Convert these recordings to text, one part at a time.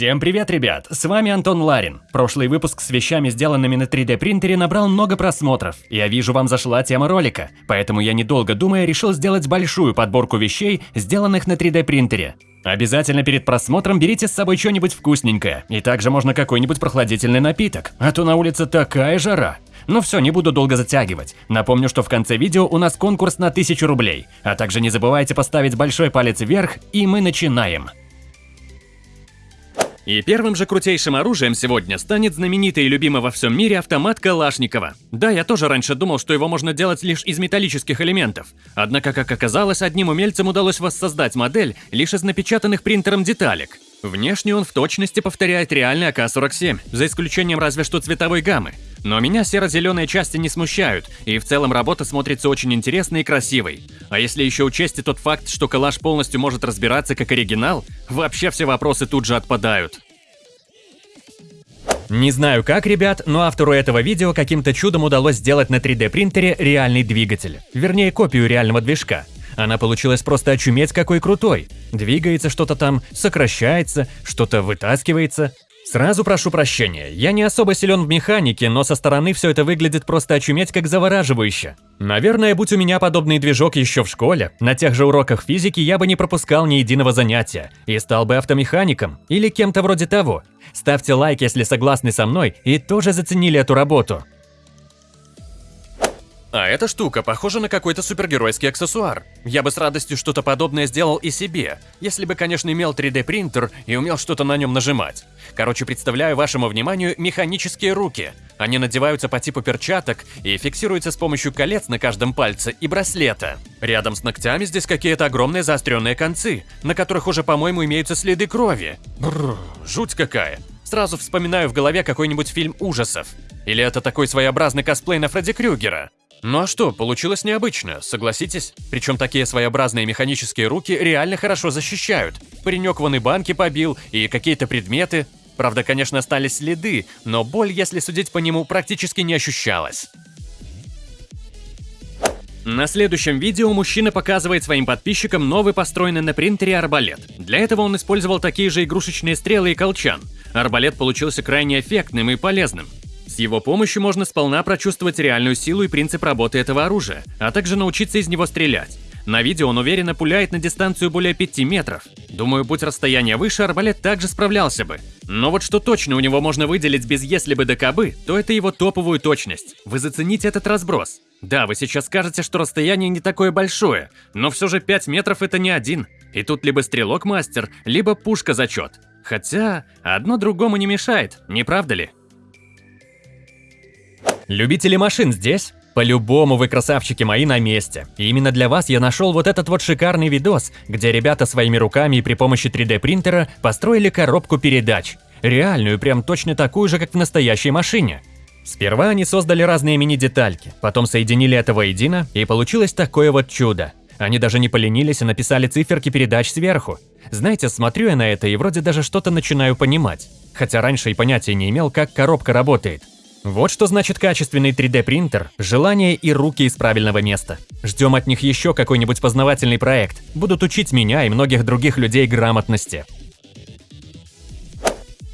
Всем привет, ребят! С вами Антон Ларин. Прошлый выпуск с вещами, сделанными на 3D принтере, набрал много просмотров. Я вижу, вам зашла тема ролика, поэтому я недолго думая решил сделать большую подборку вещей, сделанных на 3D принтере. Обязательно перед просмотром берите с собой что-нибудь вкусненькое, и также можно какой-нибудь прохладительный напиток, а то на улице такая жара. Ну все, не буду долго затягивать. Напомню, что в конце видео у нас конкурс на 1000 рублей. А также не забывайте поставить большой палец вверх, и мы начинаем. И первым же крутейшим оружием сегодня станет знаменитый и любимый во всем мире автомат Калашникова. Да, я тоже раньше думал, что его можно делать лишь из металлических элементов. Однако, как оказалось, одним умельцам удалось воссоздать модель лишь из напечатанных принтером деталек. Внешне он в точности повторяет реальный АК-47, за исключением разве что цветовой гаммы. Но меня серо-зеленые части не смущают, и в целом работа смотрится очень интересной и красивой. А если еще учесть и тот факт, что калаш полностью может разбираться как оригинал, вообще все вопросы тут же отпадают. Не знаю как, ребят, но автору этого видео каким-то чудом удалось сделать на 3D принтере реальный двигатель. Вернее, копию реального движка. Она получилась просто очуметь какой крутой. Двигается что-то там, сокращается, что-то вытаскивается. Сразу прошу прощения, я не особо силен в механике, но со стороны все это выглядит просто очуметь как завораживающе. Наверное, будь у меня подобный движок еще в школе, на тех же уроках физики я бы не пропускал ни единого занятия и стал бы автомехаником или кем-то вроде того. Ставьте лайк, если согласны со мной и тоже заценили эту работу. А эта штука похожа на какой-то супергеройский аксессуар. Я бы с радостью что-то подобное сделал и себе, если бы, конечно, имел 3D принтер и умел что-то на нем нажимать. Короче, представляю вашему вниманию механические руки. Они надеваются по типу перчаток и фиксируются с помощью колец на каждом пальце и браслета. Рядом с ногтями здесь какие-то огромные заостренные концы, на которых уже, по-моему, имеются следы крови. Бррр, жуть какая. Сразу вспоминаю в голове какой-нибудь фильм ужасов. Или это такой своеобразный косплей на Фредди Крюгера. Ну а что, получилось необычно, согласитесь? Причем такие своеобразные механические руки реально хорошо защищают. Паренек вон и банки побил, и какие-то предметы. Правда, конечно, остались следы, но боль, если судить по нему, практически не ощущалась. На следующем видео мужчина показывает своим подписчикам новый построенный на принтере арбалет. Для этого он использовал такие же игрушечные стрелы и колчан. Арбалет получился крайне эффектным и полезным. Его помощью можно сполна прочувствовать реальную силу и принцип работы этого оружия, а также научиться из него стрелять. На видео он уверенно пуляет на дистанцию более 5 метров. Думаю, будь расстояние выше, арбалет также справлялся бы. Но вот что точно у него можно выделить без «если бы да кабы», то это его топовую точность. Вы зацените этот разброс. Да, вы сейчас скажете, что расстояние не такое большое, но все же 5 метров это не один. И тут либо стрелок мастер, либо пушка зачет. Хотя, одно другому не мешает, не правда ли? Любители машин здесь? По-любому вы красавчики мои на месте. И именно для вас я нашел вот этот вот шикарный видос, где ребята своими руками и при помощи 3D принтера построили коробку передач. Реальную, прям точно такую же, как в настоящей машине. Сперва они создали разные мини-детальки, потом соединили это воедино, и получилось такое вот чудо. Они даже не поленились и написали циферки передач сверху. Знаете, смотрю я на это и вроде даже что-то начинаю понимать. Хотя раньше и понятия не имел, как коробка работает. Вот что значит качественный 3D принтер, желание и руки из правильного места. Ждем от них еще какой-нибудь познавательный проект. Будут учить меня и многих других людей грамотности.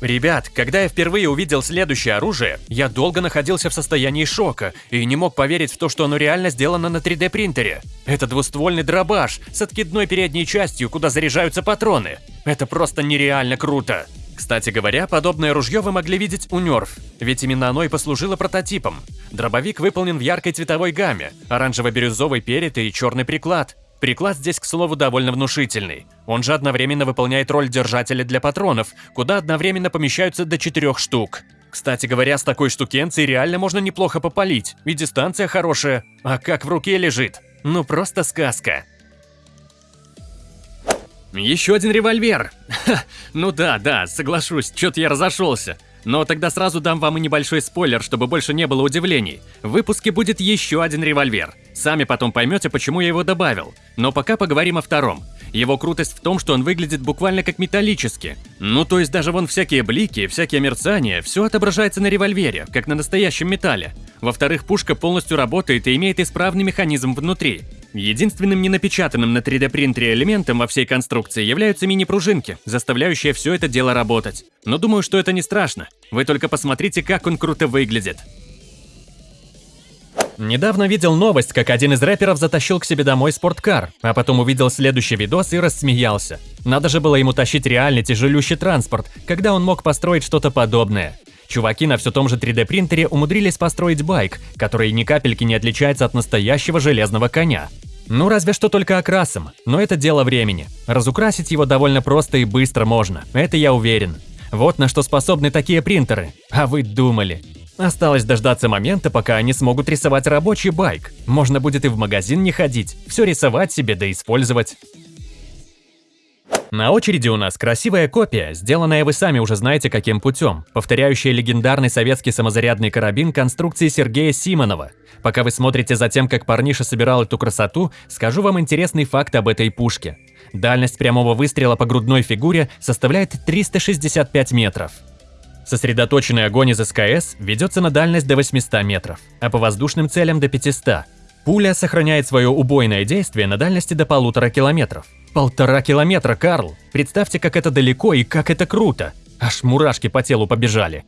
Ребят, когда я впервые увидел следующее оружие, я долго находился в состоянии шока и не мог поверить в то, что оно реально сделано на 3D принтере. Это двуствольный дробаш с откидной передней частью, куда заряжаются патроны. Это просто нереально круто. Кстати говоря, подобное ружье вы могли видеть у Нерф, ведь именно оно и послужило прототипом. Дробовик выполнен в яркой цветовой гамме, оранжево-бирюзовый перед и черный приклад. Приклад здесь, к слову, довольно внушительный. Он же одновременно выполняет роль держателя для патронов, куда одновременно помещаются до четырех штук. Кстати говоря, с такой штукенцией реально можно неплохо попалить, и дистанция хорошая. А как в руке лежит? Ну просто сказка. Еще один револьвер. Ха, ну да, да, соглашусь, что-то я разошелся. Но тогда сразу дам вам и небольшой спойлер, чтобы больше не было удивлений. В выпуске будет еще один револьвер. Сами потом поймете, почему я его добавил. Но пока поговорим о втором. Его крутость в том, что он выглядит буквально как металлический. Ну то есть даже вон всякие блики, всякие мерцания, все отображается на револьвере, как на настоящем металле. Во-вторых, пушка полностью работает и имеет исправный механизм внутри. Единственным ненапечатанным на 3D принтере элементом во всей конструкции являются мини-пружинки, заставляющие все это дело работать. Но думаю, что это не страшно. Вы только посмотрите, как он круто выглядит. Недавно видел новость, как один из рэперов затащил к себе домой спорткар, а потом увидел следующий видос и рассмеялся. Надо же было ему тащить реальный тяжелющий транспорт, когда он мог построить что-то подобное. Чуваки на все том же 3D принтере умудрились построить байк, который ни капельки не отличается от настоящего железного коня. Ну разве что только окрасом, но это дело времени. Разукрасить его довольно просто и быстро можно, это я уверен. Вот на что способны такие принтеры. А вы думали. Осталось дождаться момента, пока они смогут рисовать рабочий байк. Можно будет и в магазин не ходить, все рисовать себе да использовать. На очереди у нас красивая копия, сделанная вы сами уже знаете каким путем, повторяющая легендарный советский самозарядный карабин конструкции Сергея Симонова. Пока вы смотрите за тем, как парниша собирал эту красоту, скажу вам интересный факт об этой пушке. Дальность прямого выстрела по грудной фигуре составляет 365 метров. Сосредоточенный огонь из СКС ведется на дальность до 800 метров, а по воздушным целям до 500. Пуля сохраняет свое убойное действие на дальности до полутора километров. Полтора километра, Карл! Представьте, как это далеко и как это круто! Аж мурашки по телу побежали.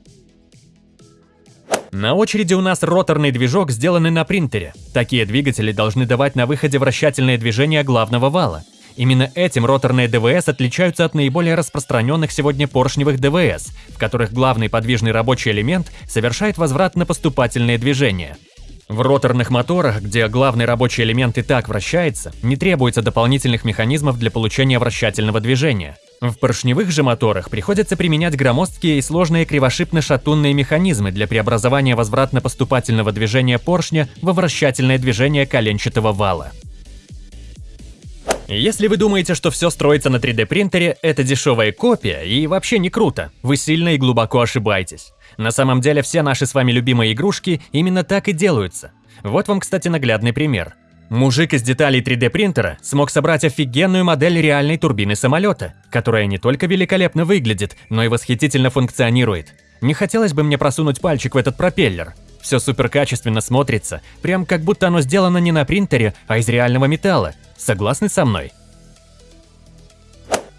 На очереди у нас роторный движок, сделанный на принтере. Такие двигатели должны давать на выходе вращательное движение главного вала. Именно этим роторные ДВС отличаются от наиболее распространенных сегодня поршневых ДВС, в которых главный подвижный рабочий элемент совершает возврат на поступательные движения. В роторных моторах, где главный рабочий элемент и так вращается, не требуется дополнительных механизмов для получения вращательного движения. В поршневых же моторах приходится применять громоздкие и сложные кривошипно-шатунные механизмы для преобразования возвратно-поступательного движения поршня во вращательное движение коленчатого вала. Если вы думаете, что все строится на 3D принтере, это дешевая копия и вообще не круто, вы сильно и глубоко ошибаетесь. На самом деле все наши с вами любимые игрушки именно так и делаются. Вот вам, кстати, наглядный пример. Мужик из деталей 3D принтера смог собрать офигенную модель реальной турбины самолета, которая не только великолепно выглядит, но и восхитительно функционирует. Не хотелось бы мне просунуть пальчик в этот пропеллер. Все супер качественно смотрится, прям как будто оно сделано не на принтере, а из реального металла, Согласны со мной?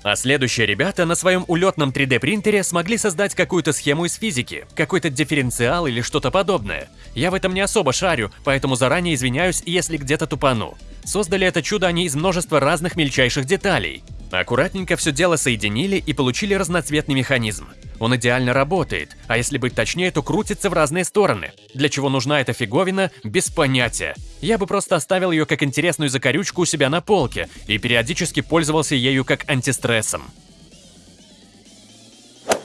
А следующие ребята на своем улетном 3D принтере смогли создать какую-то схему из физики, какой-то дифференциал или что-то подобное. Я в этом не особо шарю, поэтому заранее извиняюсь, если где-то тупану. Создали это чудо они из множества разных мельчайших деталей. Аккуратненько все дело соединили и получили разноцветный механизм. Он идеально работает, а если быть точнее, то крутится в разные стороны. Для чего нужна эта фиговина, без понятия. Я бы просто оставил ее как интересную закорючку у себя на полке и периодически пользовался ею как антистрессом.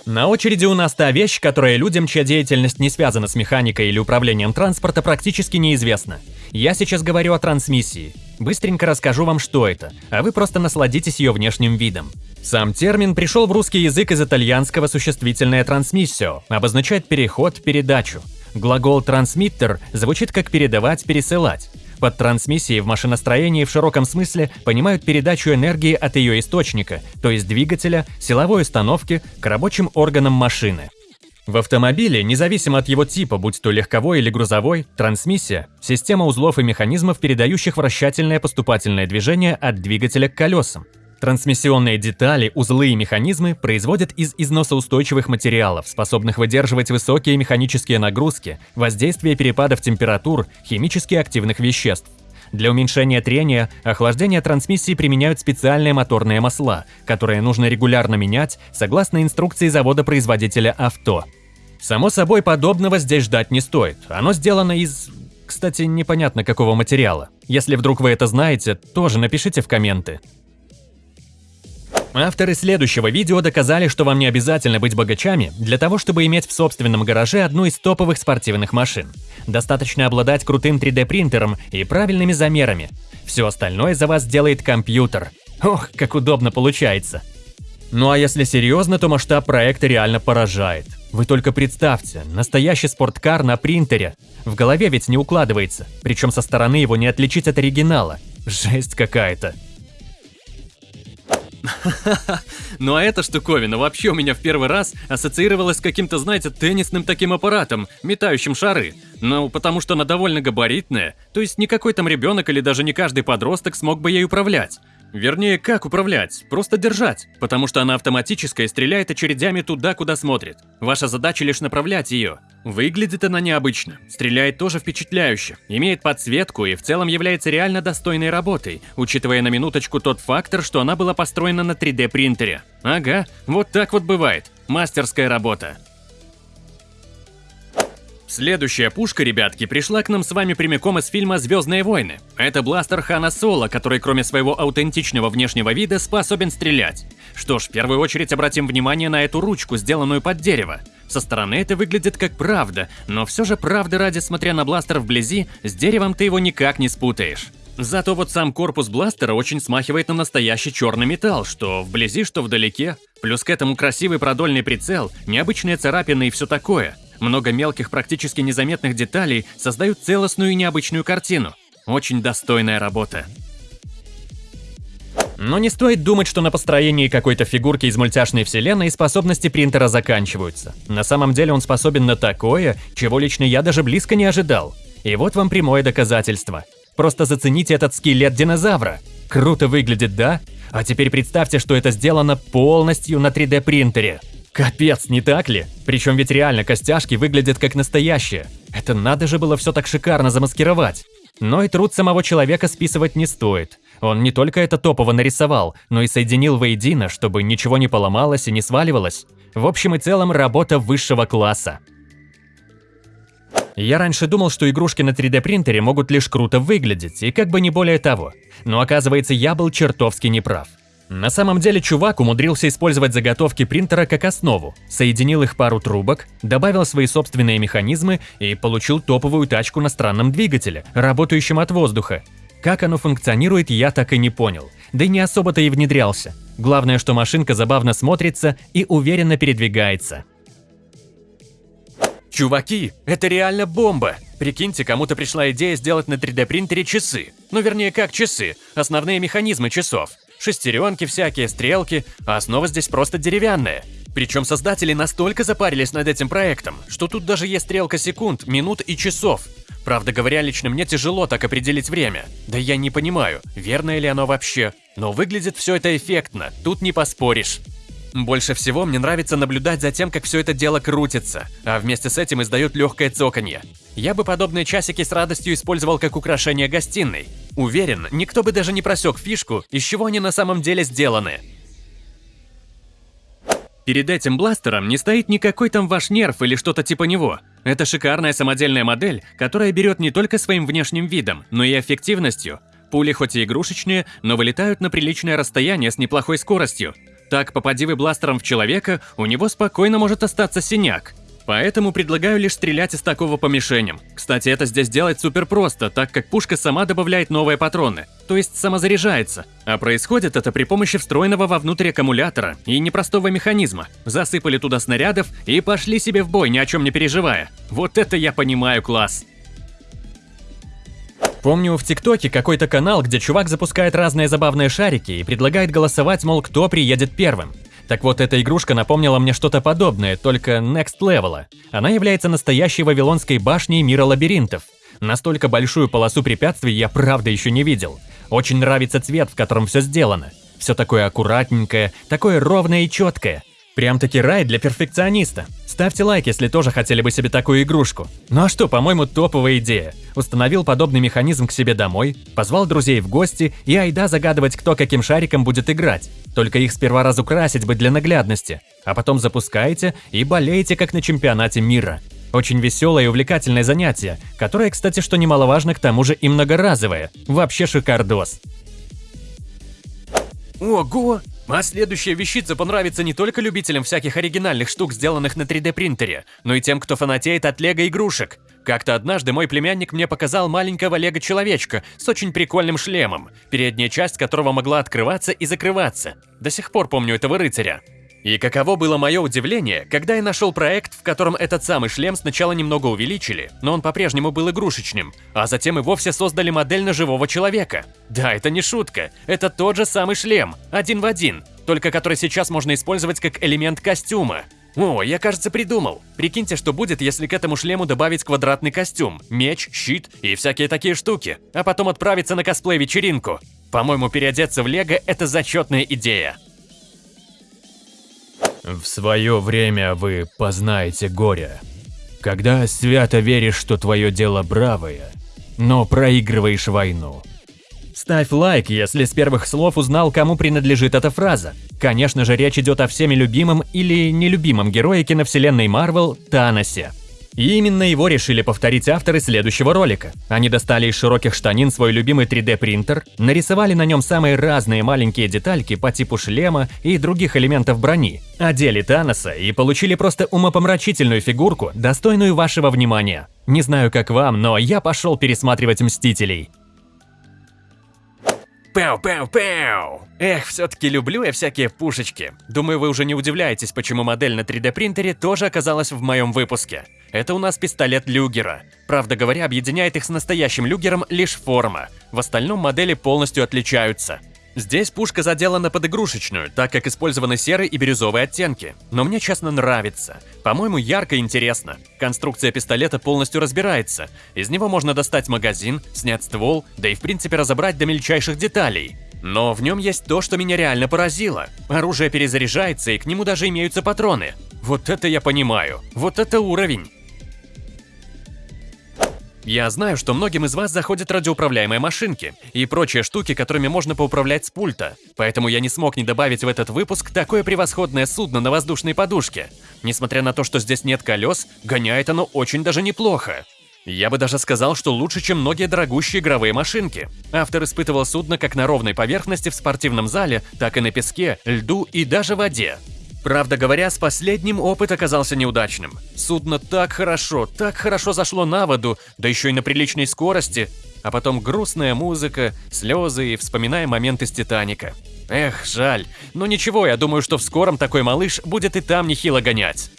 На очереди у нас та вещь, которая людям, чья деятельность не связана с механикой или управлением транспорта, практически неизвестна. Я сейчас говорю о трансмиссии. Быстренько расскажу вам, что это, а вы просто насладитесь ее внешним видом. Сам термин пришел в русский язык из итальянского существительное «трансмиссио», обозначает переход, передачу. Глагол «трансмиттер» звучит как «передавать, пересылать». Под трансмиссией в машиностроении в широком смысле понимают передачу энергии от ее источника, то есть двигателя, силовой установки, к рабочим органам машины. В автомобиле, независимо от его типа, будь то легковой или грузовой, трансмиссия – система узлов и механизмов, передающих вращательное поступательное движение от двигателя к колесам. Трансмиссионные детали, узлы и механизмы производят из износоустойчивых материалов, способных выдерживать высокие механические нагрузки, воздействие перепадов температур, химически активных веществ. Для уменьшения трения, охлаждения трансмиссии применяют специальные моторные масла, которые нужно регулярно менять согласно инструкции завода-производителя авто. Само собой, подобного здесь ждать не стоит. Оно сделано из... Кстати, непонятно какого материала. Если вдруг вы это знаете, тоже напишите в комменты. Авторы следующего видео доказали, что вам не обязательно быть богачами для того, чтобы иметь в собственном гараже одну из топовых спортивных машин. Достаточно обладать крутым 3D-принтером и правильными замерами. Все остальное за вас сделает компьютер. Ох, как удобно получается. Ну а если серьезно, то масштаб проекта реально поражает. Вы только представьте, настоящий спорткар на принтере. В голове ведь не укладывается, причем со стороны его не отличить от оригинала. Жесть какая-то. Ну а эта штуковина вообще у меня в первый раз ассоциировалась с каким-то, знаете, теннисным таким аппаратом, метающим шары. Ну, потому что она довольно габаритная, то есть никакой там ребенок или даже не каждый подросток смог бы ей управлять. Вернее, как управлять? Просто держать, потому что она автоматическая и стреляет очередями туда, куда смотрит. Ваша задача лишь направлять ее. Выглядит она необычно, стреляет тоже впечатляюще, имеет подсветку и в целом является реально достойной работой, учитывая на минуточку тот фактор, что она была построена на 3D принтере. Ага, вот так вот бывает. Мастерская работа. Следующая пушка, ребятки, пришла к нам с вами прямиком из фильма «Звездные войны». Это бластер Хана Соло, который кроме своего аутентичного внешнего вида способен стрелять. Что ж, в первую очередь обратим внимание на эту ручку, сделанную под дерево. Со стороны это выглядит как правда, но все же правда ради, смотря на бластер вблизи, с деревом ты его никак не спутаешь. Зато вот сам корпус бластера очень смахивает на настоящий черный металл, что вблизи, что вдалеке. Плюс к этому красивый продольный прицел, необычные царапины и все такое. Много мелких, практически незаметных деталей создают целостную и необычную картину. Очень достойная работа. Но не стоит думать, что на построении какой-то фигурки из мультяшной вселенной способности принтера заканчиваются. На самом деле он способен на такое, чего лично я даже близко не ожидал. И вот вам прямое доказательство. Просто зацените этот скелет динозавра. Круто выглядит, да? А теперь представьте, что это сделано полностью на 3D принтере. Капец, не так ли? Причем ведь реально костяшки выглядят как настоящие. Это надо же было все так шикарно замаскировать. Но и труд самого человека списывать не стоит. Он не только это топово нарисовал, но и соединил воедино, чтобы ничего не поломалось и не сваливалось. В общем и целом, работа высшего класса. Я раньше думал, что игрушки на 3D принтере могут лишь круто выглядеть, и как бы не более того. Но оказывается, я был чертовски неправ. На самом деле чувак умудрился использовать заготовки принтера как основу, соединил их пару трубок, добавил свои собственные механизмы и получил топовую тачку на странном двигателе, работающем от воздуха. Как оно функционирует, я так и не понял, да и не особо-то и внедрялся. Главное, что машинка забавно смотрится и уверенно передвигается. Чуваки, это реально бомба! Прикиньте, кому-то пришла идея сделать на 3D принтере часы. Ну вернее, как часы, основные механизмы часов шестеренки всякие, стрелки, а основа здесь просто деревянная. Причем создатели настолько запарились над этим проектом, что тут даже есть стрелка секунд, минут и часов. Правда говоря, лично мне тяжело так определить время. Да я не понимаю, верное ли оно вообще. Но выглядит все это эффектно, тут не поспоришь. Больше всего мне нравится наблюдать за тем, как все это дело крутится, а вместе с этим издает легкое цоканье. Я бы подобные часики с радостью использовал как украшение гостиной. Уверен, никто бы даже не просек фишку, из чего они на самом деле сделаны. Перед этим бластером не стоит никакой там ваш нерв или что-то типа него. Это шикарная самодельная модель, которая берет не только своим внешним видом, но и эффективностью. Пули хоть и игрушечные, но вылетают на приличное расстояние с неплохой скоростью. Так, попади вы бластером в человека, у него спокойно может остаться синяк. Поэтому предлагаю лишь стрелять из такого по мишеням. Кстати, это здесь делать супер просто, так как пушка сама добавляет новые патроны, то есть самозаряжается. А происходит это при помощи встроенного вовнутрь аккумулятора и непростого механизма. Засыпали туда снарядов и пошли себе в бой, ни о чем не переживая. Вот это я понимаю класс. Помню в ТикТоке какой-то канал, где чувак запускает разные забавные шарики и предлагает голосовать, мол, кто приедет первым. Так вот, эта игрушка напомнила мне что-то подобное, только next level. Она является настоящей вавилонской башней мира лабиринтов. Настолько большую полосу препятствий я правда еще не видел. Очень нравится цвет, в котором все сделано. Все такое аккуратненькое, такое ровное и четкое. Прям-таки рай для перфекциониста. Ставьте лайк, если тоже хотели бы себе такую игрушку. Ну а что, по-моему, топовая идея. Установил подобный механизм к себе домой, позвал друзей в гости и айда загадывать, кто каким шариком будет играть. Только их сперва разукрасить бы для наглядности, а потом запускаете и болеете, как на чемпионате мира. Очень веселое и увлекательное занятие, которое, кстати, что немаловажно, к тому же и многоразовое. Вообще шикардос. Ого! А следующая вещица понравится не только любителям всяких оригинальных штук, сделанных на 3D принтере, но и тем, кто фанатеет от лего игрушек. Как-то однажды мой племянник мне показал маленького лего-человечка с очень прикольным шлемом, передняя часть которого могла открываться и закрываться. До сих пор помню этого рыцаря. И каково было мое удивление, когда я нашел проект, в котором этот самый шлем сначала немного увеличили, но он по-прежнему был игрушечным, а затем и вовсе создали модель на живого человека. Да, это не шутка, это тот же самый шлем, один в один, только который сейчас можно использовать как элемент костюма. О, я, кажется, придумал. Прикиньте, что будет, если к этому шлему добавить квадратный костюм, меч, щит и всякие такие штуки, а потом отправиться на косплей-вечеринку. По-моему, переодеться в Лего – это зачетная идея. В свое время вы познаете горе. Когда свято веришь, что твое дело бравое, но проигрываешь войну. Ставь лайк, если с первых слов узнал, кому принадлежит эта фраза. Конечно же, речь идет о всеми любимом или нелюбимом герое киновселенной Марвел Таносе. И именно его решили повторить авторы следующего ролика. Они достали из широких штанин свой любимый 3D-принтер, нарисовали на нем самые разные маленькие детальки по типу шлема и других элементов брони, одели Таноса и получили просто умопомрачительную фигурку, достойную вашего внимания. Не знаю как вам, но я пошел пересматривать Мстителей. Пау-пау-пау! Эх, все-таки люблю я всякие пушечки. Думаю, вы уже не удивляетесь, почему модель на 3D принтере тоже оказалась в моем выпуске. Это у нас пистолет Люгера. Правда говоря, объединяет их с настоящим Люгером лишь форма. В остальном модели полностью отличаются. Здесь пушка заделана под игрушечную, так как использованы серый и бирюзовые оттенки. Но мне честно нравится. По-моему, ярко и интересно. Конструкция пистолета полностью разбирается. Из него можно достать магазин, снять ствол, да и в принципе разобрать до мельчайших деталей. Но в нем есть то, что меня реально поразило. Оружие перезаряжается, и к нему даже имеются патроны. Вот это я понимаю. Вот это уровень. Я знаю, что многим из вас заходят радиоуправляемые машинки и прочие штуки, которыми можно поуправлять с пульта, поэтому я не смог не добавить в этот выпуск такое превосходное судно на воздушной подушке. Несмотря на то, что здесь нет колес, гоняет оно очень даже неплохо. Я бы даже сказал, что лучше, чем многие дорогущие игровые машинки. Автор испытывал судно как на ровной поверхности в спортивном зале, так и на песке, льду и даже воде. Правда говоря, с последним опыт оказался неудачным. Судно так хорошо, так хорошо зашло на воду, да еще и на приличной скорости, а потом грустная музыка, слезы и вспоминая моменты с Титаника. Эх, жаль. Но ничего, я думаю, что в скором такой малыш будет и там нехило гонять.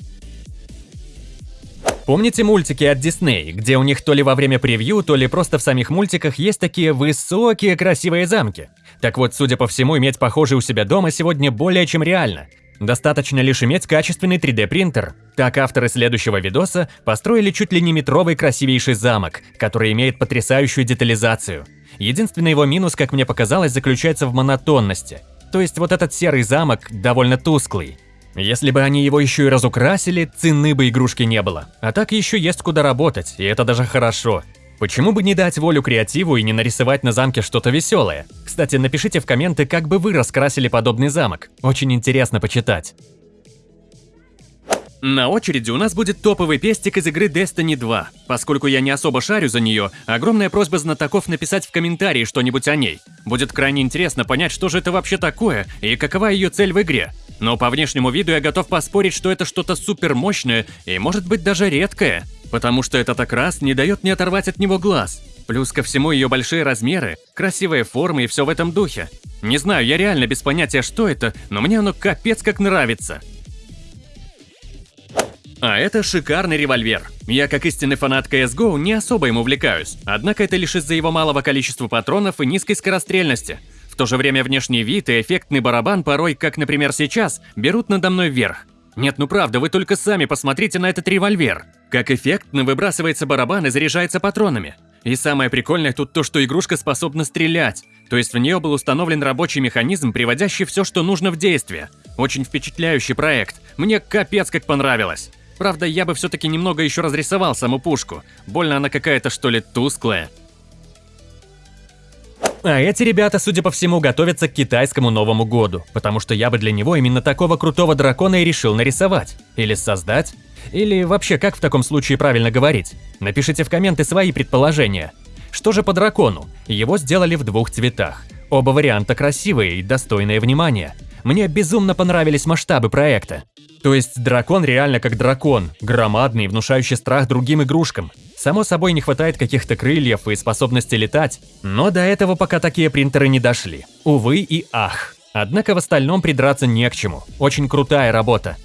Помните мультики от Disney, где у них то ли во время превью, то ли просто в самих мультиках есть такие высокие красивые замки? Так вот, судя по всему, иметь похожий у себя дома сегодня более чем реально. Достаточно лишь иметь качественный 3D-принтер. Так авторы следующего видоса построили чуть ли не метровый красивейший замок, который имеет потрясающую детализацию. Единственный его минус, как мне показалось, заключается в монотонности. То есть вот этот серый замок довольно тусклый. Если бы они его еще и разукрасили, цены бы игрушки не было. А так еще есть куда работать, и это даже хорошо. Почему бы не дать волю креативу и не нарисовать на замке что-то веселое? Кстати, напишите в комменты, как бы вы раскрасили подобный замок. Очень интересно почитать. На очереди у нас будет топовый пестик из игры Destiny 2. Поскольку я не особо шарю за нее, огромная просьба знатоков написать в комментарии что-нибудь о ней. Будет крайне интересно понять, что же это вообще такое и какова ее цель в игре. Но по внешнему виду я готов поспорить, что это что-то супер мощное и может быть даже редкое. Потому что этот окрас не дает мне оторвать от него глаз. Плюс ко всему ее большие размеры, красивые формы и все в этом духе. Не знаю, я реально без понятия, что это, но мне оно капец как нравится. А это шикарный револьвер. Я, как истинный фанат CSGO, не особо им увлекаюсь. Однако это лишь из-за его малого количества патронов и низкой скорострельности. В то же время внешний вид и эффектный барабан порой, как, например, сейчас, берут надо мной вверх. Нет, ну правда, вы только сами посмотрите на этот револьвер. Как эффектно выбрасывается барабан и заряжается патронами. И самое прикольное тут то, что игрушка способна стрелять. То есть в нее был установлен рабочий механизм, приводящий все, что нужно в действие. Очень впечатляющий проект. Мне капец как понравилось. Правда, я бы все-таки немного еще разрисовал саму пушку. Больно она какая-то что ли тусклая. А эти ребята, судя по всему, готовятся к китайскому Новому году, потому что я бы для него именно такого крутого дракона и решил нарисовать. Или создать. Или вообще, как в таком случае правильно говорить? Напишите в комменты свои предположения. Что же по дракону? Его сделали в двух цветах. Оба варианта красивые и достойные внимания. Мне безумно понравились масштабы проекта. То есть дракон реально как дракон, громадный, внушающий страх другим игрушкам. Само собой не хватает каких-то крыльев и способности летать, но до этого пока такие принтеры не дошли. Увы и ах. Однако в остальном придраться не к чему. Очень крутая работа.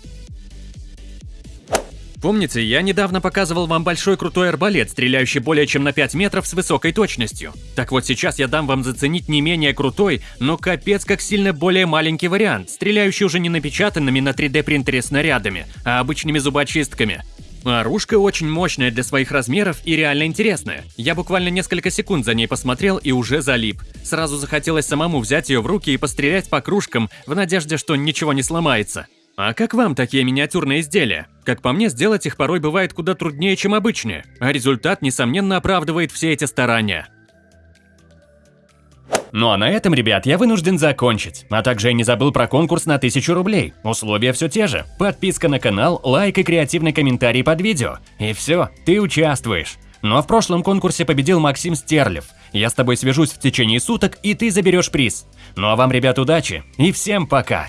Помните, я недавно показывал вам большой крутой арбалет, стреляющий более чем на 5 метров с высокой точностью. Так вот сейчас я дам вам заценить не менее крутой, но капец как сильно более маленький вариант, стреляющий уже не напечатанными на 3D принтере снарядами, а обычными зубочистками. Оружка очень мощная для своих размеров и реально интересная. Я буквально несколько секунд за ней посмотрел и уже залип. Сразу захотелось самому взять ее в руки и пострелять по кружкам в надежде, что ничего не сломается. А как вам такие миниатюрные изделия? Как по мне, сделать их порой бывает куда труднее, чем обычные, а результат, несомненно, оправдывает все эти старания. Ну а на этом, ребят, я вынужден закончить. А также я не забыл про конкурс на 1000 рублей. Условия все те же. Подписка на канал, лайк и креативный комментарий под видео. И все, ты участвуешь. Но в прошлом конкурсе победил Максим Стерлев. Я с тобой свяжусь в течение суток, и ты заберешь приз. Ну а вам, ребят, удачи и всем пока!